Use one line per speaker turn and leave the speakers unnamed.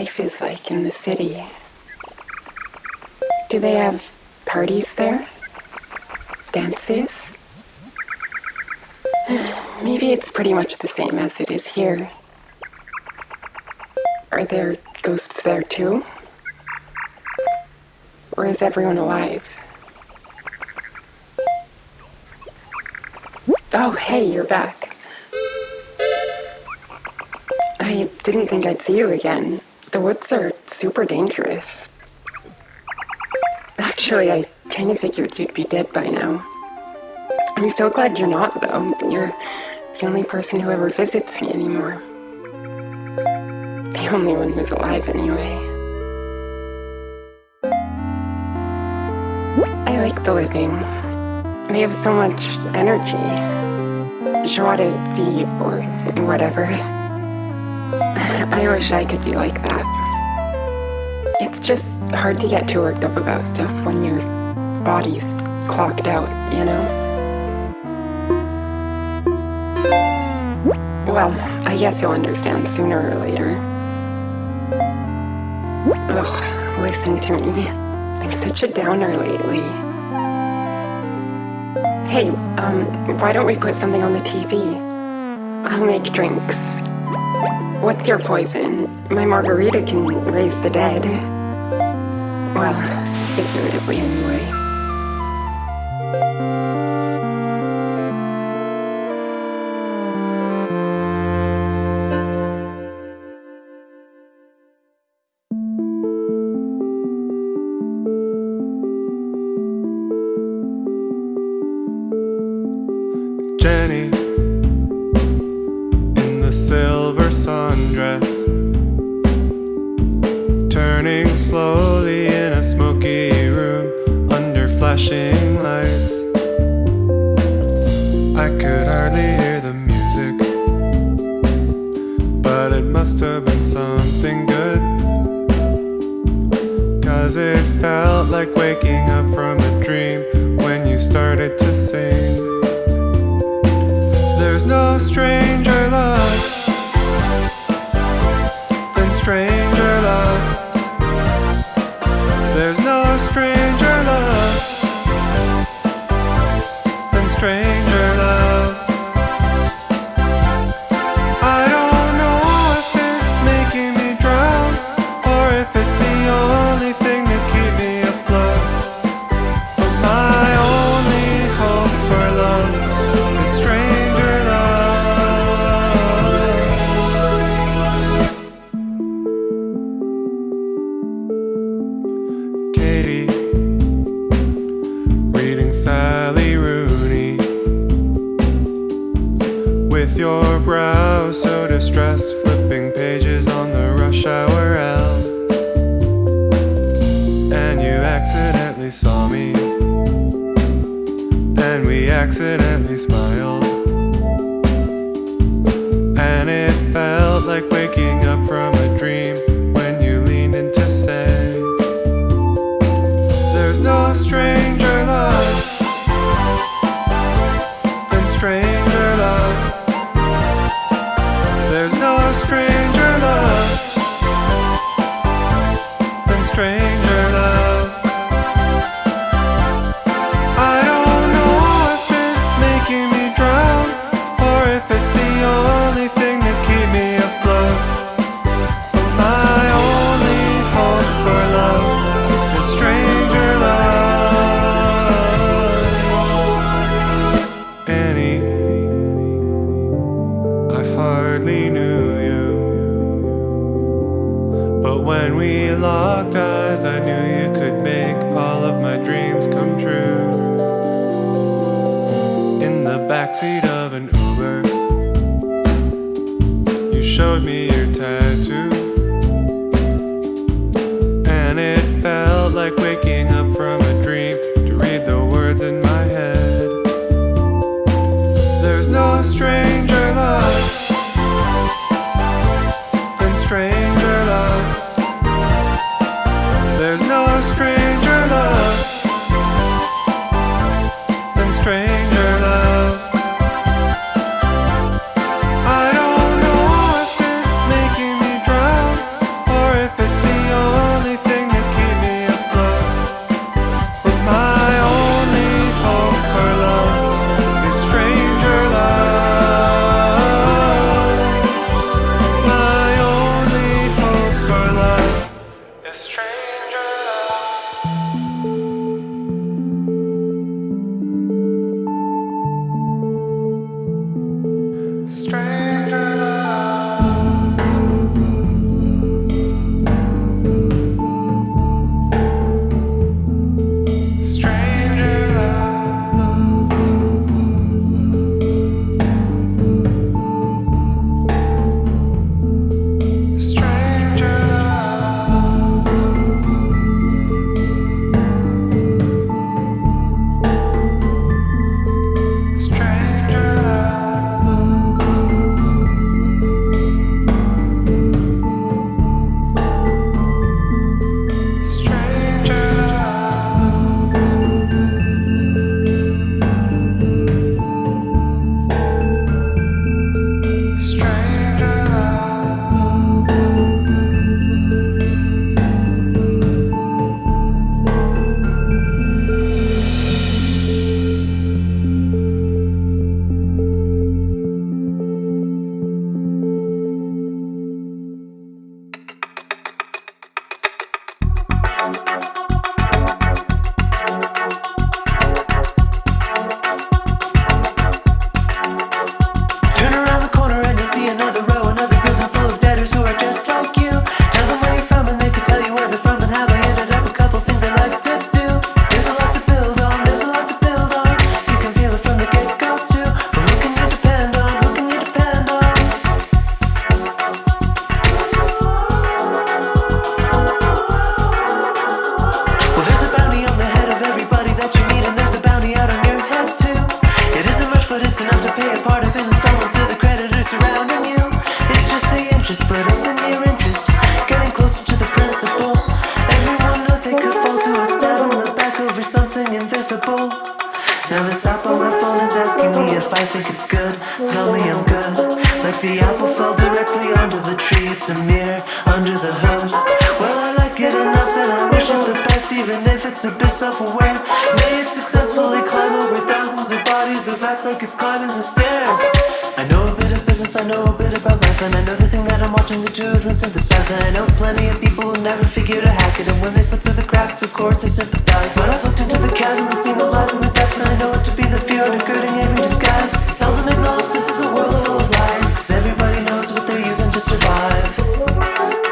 life is like in the city. Do they have parties there? Dances? Maybe it's pretty much the same as it is here. Are there ghosts there too? Or is everyone alive? Oh, hey, you're back. I didn't think I'd see you again. The woods are super dangerous. Actually, I kind of figured you'd be dead by now. I'm so glad you're not, though. You're the only person who ever visits me anymore. The only one who's alive, anyway. I like the living. They have so much energy. Joie de vivre, or whatever. I wish I could be like that. It's just hard to get too worked up about stuff when your body's clocked out, you know? Well, I guess you'll understand sooner or later. Ugh, listen to me. I'm such a downer lately. Hey, um, why don't we put something on the TV? I'll make drinks. What's your poison? My margarita can raise the dead. Well, figuratively anyway.
burning slowly in a smoky room under flashing lights. I could hardly hear the music, but it must have been something good. Cause it felt like waking up from a dream when you started to sing. There's no stranger love. strength. Sally Rooney. With your brow so distressed Flipping pages on the rush hour L. And you accidentally saw me. And we accidentally smiled. And it felt like waking up from hardly knew you. But when we locked eyes, I knew you could make all of my dreams come true. In the backseat of an Uber, you showed me your tattoo. And it felt like waking up. strange.
but it's in your interest. Getting closer to the principle. Everyone knows they could fall to a stab in the back over something invisible. Now the app on my phone is asking me if I think it's good. Tell me I'm good. Like the apple fell directly under the tree, it's a mirror under the hood. Well, I like it enough and I wish it the best, even if it's a bit self aware. May it successfully climb over thousands of bodies of apps like it's climbing the stairs. I know a bit of business, I know a bit about life, and I know tools and synthesizer I know plenty of people who never figure to hack it And when they slip through the cracks, of course I sympathize But I've looked into the chasm and seen the lies in the depths. And I know it to be the fear undergirding every disguise. It's seldom acknowledge this is a world full of liars Cause everybody knows what they're using to survive.